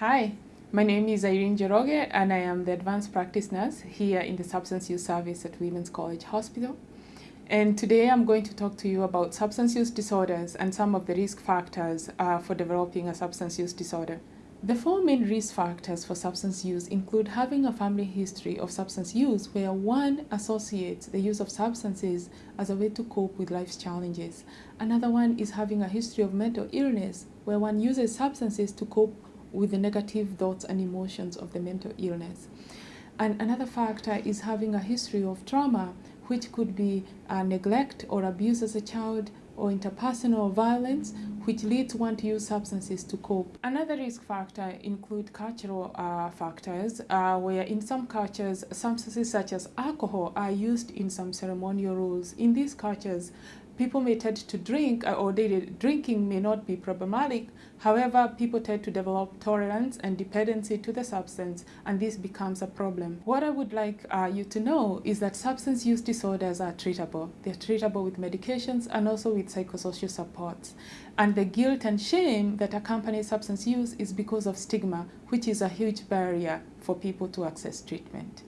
Hi, my name is Irene Njoroge and I am the advanced practice nurse here in the substance use service at Women's College Hospital. And today I'm going to talk to you about substance use disorders and some of the risk factors uh, for developing a substance use disorder. The four main risk factors for substance use include having a family history of substance use where one associates the use of substances as a way to cope with life's challenges. Another one is having a history of mental illness where one uses substances to cope with the negative thoughts and emotions of the mental illness. And another factor is having a history of trauma, which could be neglect or abuse as a child or interpersonal violence, which leads one to use substances to cope. Another risk factor include cultural uh, factors, uh, where in some cultures, substances such as alcohol are used in some ceremonial rules. In these cultures, people may tend to drink uh, or daily drinking may not be problematic. However, people tend to develop tolerance and dependency to the substance and this becomes a problem. What I would like uh, you to know is that substance use disorders are treatable. They're treatable with medications and also with psychosocial supports. And the guilt and shame that accompanies substance use is because of stigma, which is a huge barrier for people to access treatment.